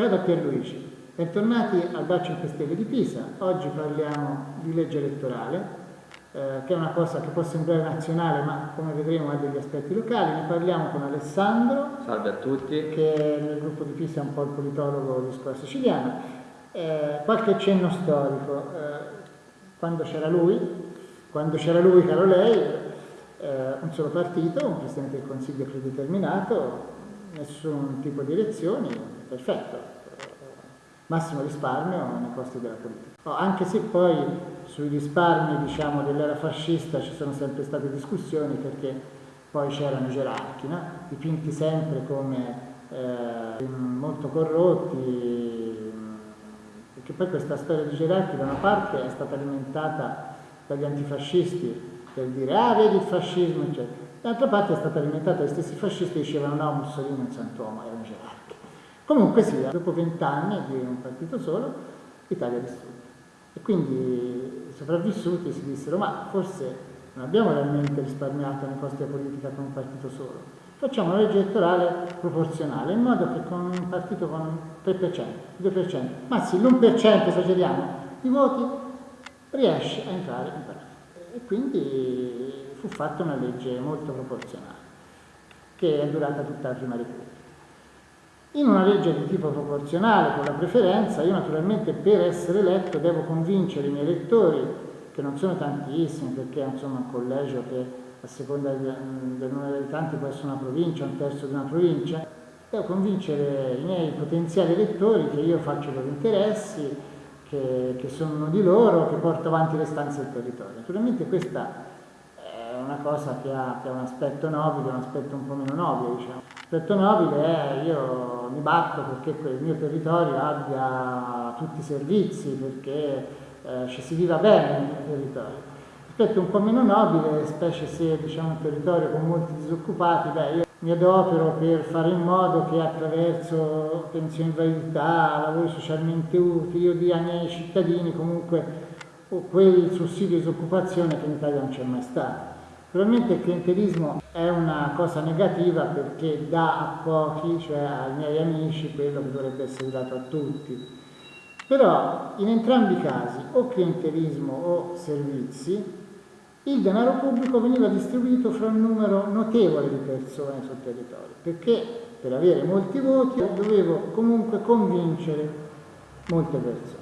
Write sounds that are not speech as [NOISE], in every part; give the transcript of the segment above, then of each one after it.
Ciao da Pierluigi, bentornati al Bacio 5 Stelle di Pisa. Oggi parliamo di legge elettorale, eh, che è una cosa che può sembrare nazionale, ma come vedremo ha degli aspetti locali. Ne parliamo con Alessandro, Salve a tutti. che nel gruppo di Pisa è un po' il politologo di scuola siciliana. Eh, qualche cenno storico. Eh, quando c'era lui, quando c'era lui, caro lei, eh, un solo partito, un Presidente del Consiglio predeterminato, nessun tipo di elezioni, perfetto, massimo risparmio nei costi della politica. Oh, anche se poi sui risparmi diciamo, dell'era fascista ci sono sempre state discussioni perché poi c'erano i gerarchi, no? dipinti sempre come eh, molto corrotti, perché poi questa storia di gerarchi da una parte è stata alimentata dagli antifascisti per dire ah vedi il fascismo eccetera d'altra parte è stata alimentata dagli stessi fascisti che dicevano no Mussolini è un santuomo era un gerarchi comunque sia dopo vent'anni di un partito solo l'Italia è distrutta. E quindi i sopravvissuti si dissero ma forse non abbiamo realmente risparmiato nei costi della politica con un partito solo? Facciamo una legge elettorale proporzionale in modo che con un partito con il 3%, 2%, ma sì l'1% esageriamo di voti riesce a entrare in partito e quindi fu fatta una legge molto proporzionale, che è durata tutta la prima Repubblica. In una legge di tipo proporzionale, con la preferenza, io naturalmente per essere eletto devo convincere i miei elettori, che non sono tantissimi, perché insomma un collegio che a seconda del, numero di abitanti può essere una provincia, un terzo di una provincia, devo convincere i miei potenziali elettori che io faccio i loro interessi, che, che sono di loro, che porto avanti le stanze del territorio. Naturalmente questa una cosa che ha, che ha un aspetto nobile, un aspetto un po' meno nobile, diciamo. L'aspetto nobile è io mi batto perché il mio territorio abbia tutti i servizi, perché eh, ci si viva bene nel mio territorio. L'aspetto un po' meno nobile, specie se diciamo un territorio con molti disoccupati, beh, io mi adopero per fare in modo che attraverso pensioni in validità, lavori socialmente utili, io dia ai miei cittadini comunque quel sussidio di disoccupazione che in Italia non c'è mai stato. Probabilmente il clientelismo è una cosa negativa perché dà a pochi, cioè ai miei amici, quello che dovrebbe essere dato a tutti. Però in entrambi i casi, o clientelismo o servizi, il denaro pubblico veniva distribuito fra un numero notevole di persone sul territorio, perché per avere molti voti dovevo comunque convincere molte persone.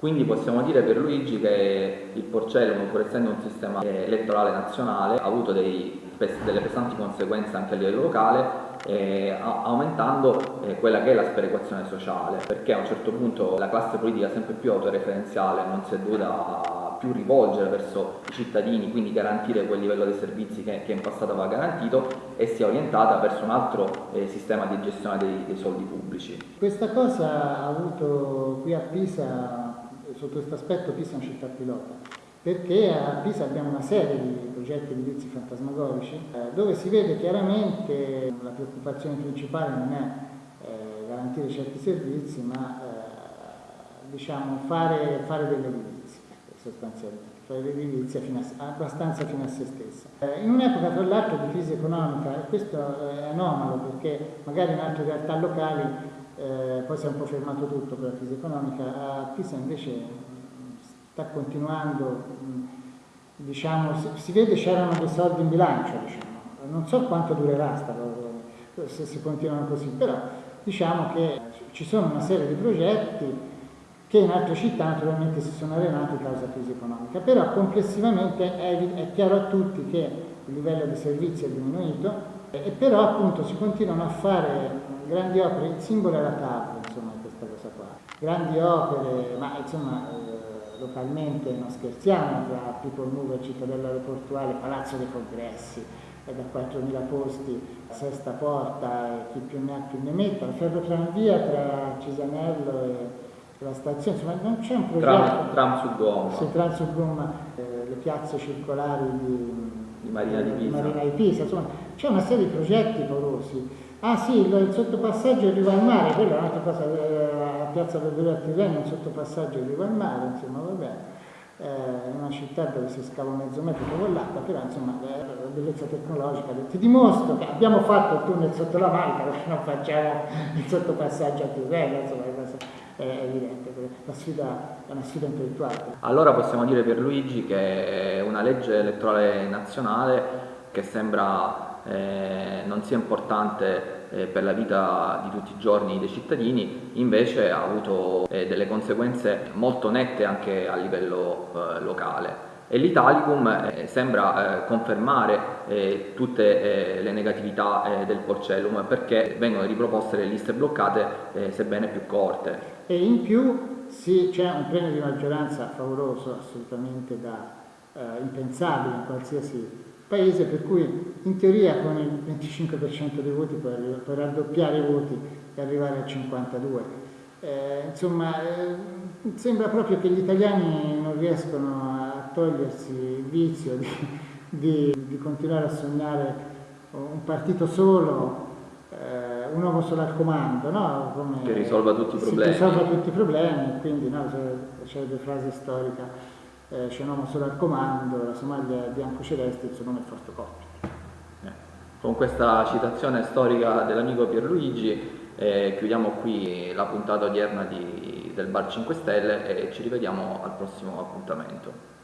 Quindi possiamo dire per Luigi che il Porcellum, pur essendo un sistema elettorale nazionale, ha avuto dei, delle pesanti conseguenze anche a livello locale, eh, aumentando eh, quella che è la sperequazione sociale, perché a un certo punto la classe politica sempre più autoreferenziale non si è dovuta più rivolgere verso i cittadini, quindi garantire quel livello di servizi che, che in passato aveva garantito e si è orientata verso un altro eh, sistema di gestione dei, dei, soldi pubblici. Questa cosa ha avuto qui a Pisa, sotto questo aspetto Pisa è una città pilota, perché a Pisa abbiamo una serie di progetti edilizi fantasmagorici eh, dove si vede chiaramente la preoccupazione principale non è eh, garantire certi servizi, ma eh, diciamo fare, fare delle edilizie sostanzialmente, fare l'edilizia fino a, abbastanza fino a se stessa. Eh, in un'epoca tra l'altro di crisi economica, e questo è anomalo perché magari in altre realtà locali eh, poi si è un po' fermato tutto per la crisi economica, a Pisa invece sta continuando, diciamo, si, si vede c'erano dei soldi in bilancio, diciamo. non so quanto durerà sta se si continuano così, però diciamo che ci sono una serie di progetti che in altre città naturalmente si sono arenati causa crisi economica, però complessivamente è, è, chiaro a tutti che il livello di servizi è diminuito e però appunto si continuano a fare grandi opere, il simbolo è la TAV, insomma, questa cosa qua, grandi opere, ma insomma eh, localmente non scherziamo, tra People Move, Cittadella Aeroportuale, Palazzo dei Congressi, è da 4.000 posti, Sesta Porta, chi più ne ha più ne metta, la ferrotranvia tra Cisanello e la stazione, insomma non c'è un progetto. Tram, tram su gomma. Sì, tram su gomma, eh, le piazze circolari di, di Marina di Pisa. Marina di Pisa, insomma, c'è una serie di progetti porosi. Ah sì, il, sottopassaggio arriva al mare, quella è un'altra cosa, eh, a Piazza Belvedere a Tirreno, un sottopassaggio arriva al mare, insomma va bene. eh, una città dove si scava mezzo metro con l'acqua, però insomma la bellezza tecnologica, ti dimostro che abbiamo fatto il tunnel sotto la Manica perché [LAUGHS] non facciamo il sottopassaggio a Tirreno, insomma è evidente, la sfida è una sfida intellettuale. Allora possiamo dire per Luigi che una legge elettorale nazionale che sembra eh, non sia importante eh, per la vita di tutti i giorni dei cittadini, invece ha avuto eh, delle conseguenze molto nette anche a livello eh, locale. E l'Italicum eh, sembra eh, confermare eh, tutte le negatività del Porcellum perché vengono riproposte le liste bloccate sebbene più corte. E in più sì, c'è un premio di maggioranza favoloso, assolutamente da impensabile in qualsiasi paese per cui in teoria con il 25% dei voti puoi, puoi raddoppiare i voti e arrivare al 52%. Eh, insomma, eh, sembra proprio che gli italiani non riescono a togliersi il vizio di, di, di continuare a sognare un partito solo, eh, un uomo solo al comando, no? Come, che risolva tutti i problemi. risolva tutti i problemi, quindi no, c'è la frase storica eh, c'è un uomo solo al comando, la Somalia è bianco-celeste, il suo nome è Forte Coppia. Eh. Con questa citazione storica dell'amico Pierluigi eh, chiudiamo qui la puntata odierna di, del Bar 5 Stelle e ci rivediamo al prossimo appuntamento.